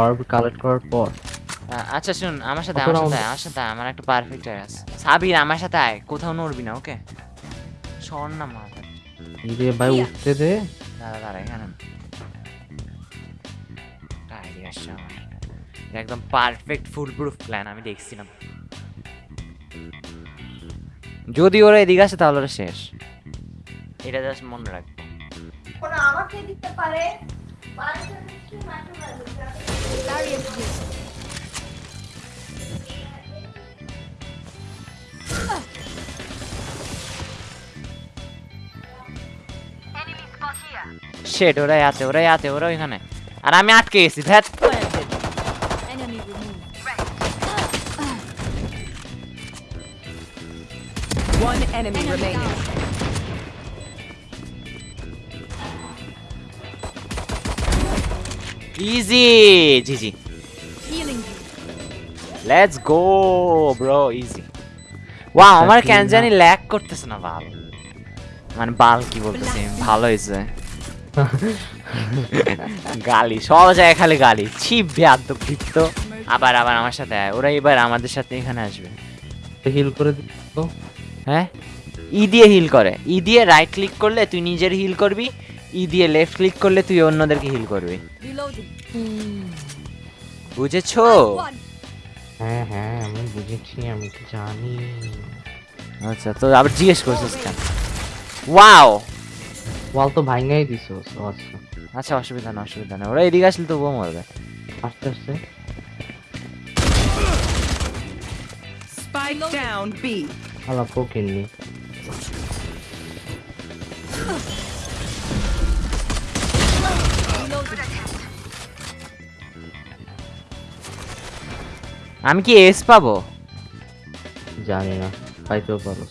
অর্ব collect করার পর। আচ্ছা শুন আমার সাথে আমার সাথে আমার সাথে আমার একটা পারফেক্ট আছে। সাবির আমার সাথে আয় কোথাও নড়বি না ওকে সর না মাথা এই যে ভাই উঠতে দে। দাঁড়া দাঁড়া এখানে। আমার। একদম পারফেক্ট ফুল প্রুফ প্ল্যান আমি দেখছিলাম। যদি ওরা এদিকে আসে তাহলে ওরা শেষ। এটা জাস্ট মনে রাখব। ওরা আমাকে দিতে পারে। মাঠে ওরাই আছে ওরাই আছে ওরা ওইখানে আর আমি আটকে গেছি ভ্যাট One enemy remaining. Healing you. Let's go bro easy wow আমার কেন জানি ল্যাগ করতেছে না বাল মানে বাল কি বলতেছি? ভালো হয়েছে। গালি সব জায়গায় খালি গালি। ছিপ বেয়াদ্দব দীপ্ত আবার আবার আমার সাথে আয়। ওরা এবার আমাদের সাথে এখানে আসবে। হিল করে হ্যাঁ? ই দিয়ে হিল করে। ই দিয়ে রাইট ক্লিক করলে তুই নিজের হিল করবি। ই দিয়ে লেফট ক্লিক করলে তুই অন্যদেরকে হিল করবি। Reloading. বুঝেছ? হ্যাঁ হ্যাঁ আমি বুঝেছি আমি তো জানি। আচ্ছা তো আবার জিজ্ঞেস করছিস কেন? ওয়াও ওয়াল তো ভাঙাই দিছো আচ্ছা। আচ্ছা অসুবিধা না অসুবিধা না ওরা এদিকে আসলে তবুও মরবে। আস্তে আস্তে। Spike down B. আলা পোকেননি আমি কি এস পাবো? জানি না পাইতেও পারো।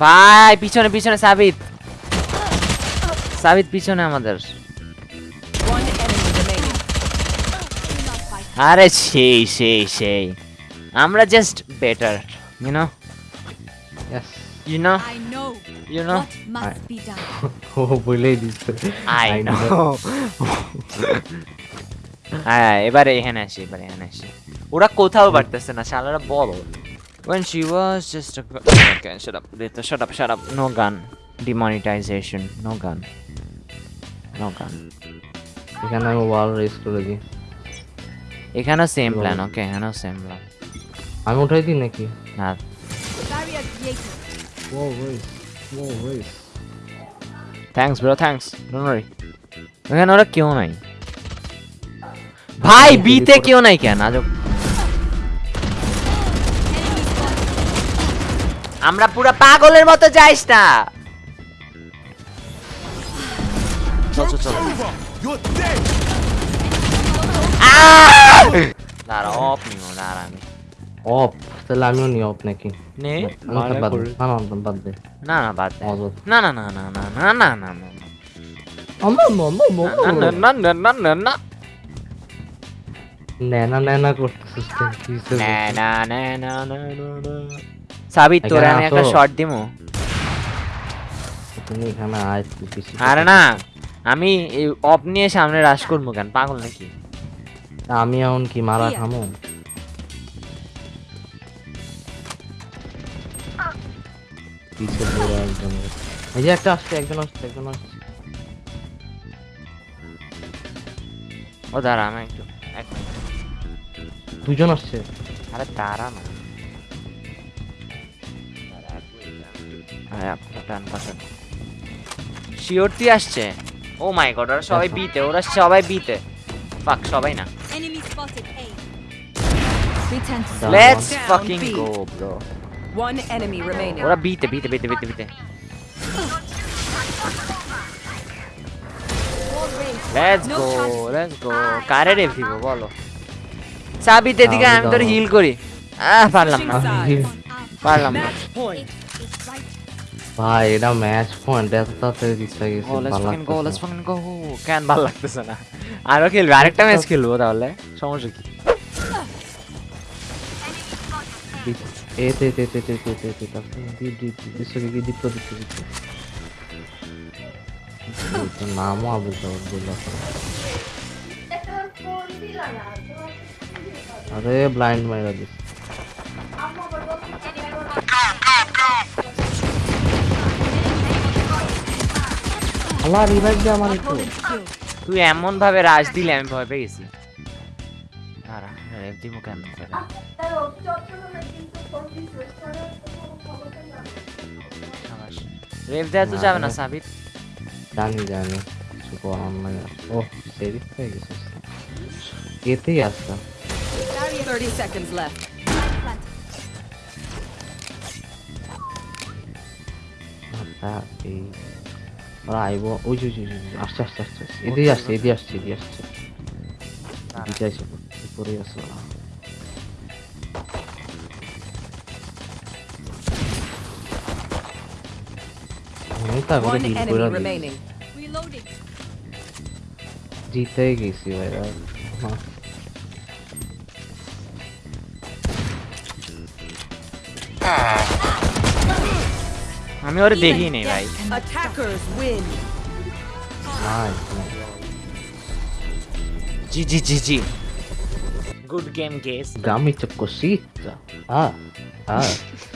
ভাই পিছনে পিছনে সাবিত। সাবিত পিছনে আমাদের. আরে সেই সেই সেই। আমরা just better you know Yes. You know I know you know what must be done. ও বলেই দিচ্ছে আই I নো know. হ্যাঁ এবারে এখানে আসি এবারে এখানে আসি ওরা কোথাও পারতেছে না শালারা বলো when she was just a okay shut up Rita, shut up shut up no gun demonetization no gun no gun এখানে আমি ওয়াল রেস করে দিই এখানেও সেম প্ল্যান ওকে এখানেও সেম প্ল্যান আমি উঠাই দিই নাকি না Barrier created. ও race thanks bro thanks don't worry এখানে ওরা কেউ নাই ভাই বিতে কেউ নাই কেন আজব আমরা পুরো পাগলের মতো যাইস না। চল চল চল। দাঁড়া অফ নিও দাঁড়া আমি। অফ তাহলে আমিও নি অফ নাকি নে। না না বাদ দে না না বাদ দে। না না না না না না না না না না আমার মামা না না না না না না না নেনা নেনা করতেছিস কেন? কি হইছে না বলতে? না না না না না না সাবিত তোরে আমি একটা শর্ট দিমু তুমি এখানে আয় আরে না আমি অফ নিয়ে সামনে রাশ করব কেন পাগল নাকি আমি এখন কি মারা. খামো পিছে পড়ে একজন এই যে একটা আসছে একজন আসছে একজন আসছে। ও দাঁড়া আমি একটু এক। দুজন আসছে। আরে দাঁড়া না। শিওরটি আসছে। ও মাই গড ওরা সবাই বিতে ওরা সবাই বিতে। ফাক সবাই না। Enemy spotted A. Return One enemy remaining. What a beat, beat, beat, beat, beat. Let's go, let's go. Carry it, people. Follow. Sabi, the guy under heal, Kori. Ah, Palam. Palam. Bye, the match point. That's the thing. Oh, let's fucking go, let's fucking go. লাগছে ball like this, na. I don't kill. Direct time is kill. What the hell? Show me. কি এ তে তে তে তে তে তে তে তারপরে দি দি দি দিচ্ছে কি দীপ্ত দিচ্ছে দিচ্ছে তোর নামও আবুল আবদুল্লাহ একটা ফোন দিলা না তোমার ফোন দিলা। আরে ব্লাইন্ড মাইরা দিস আল্লাহ রিভাইভ দে আমার একটু তুই এমন ভাবে রাজ দিলে আমি ভয় পেয়ে গেছি দাঁড়া রেভ দিব কেন করে তাই ও চট্টগ্রামে কিন্তু ফোন দিছে, তারা কোনো খবরটা না। সাবাস রেভ দেওয়া তো যাবে না সাবিত জানি জানি কিছু করার নাই আর। ও সেদিক হয়ে গেছে এতেই আসতাম 30 seconds left. হ্যাঁ এই ওরা আইব ওই যে ওই যে, ওই যে, আসছে আসছে আসছে আসছে। এদিকে আসছে এদিকে আসছে এদিকে আসছে এদিকে আসছে উপরে আসছে ওরা আমি তো একবারে One ডিল enemy করে দিই। remaining. Good game guess. Dammi te cosita. Ah. Ah.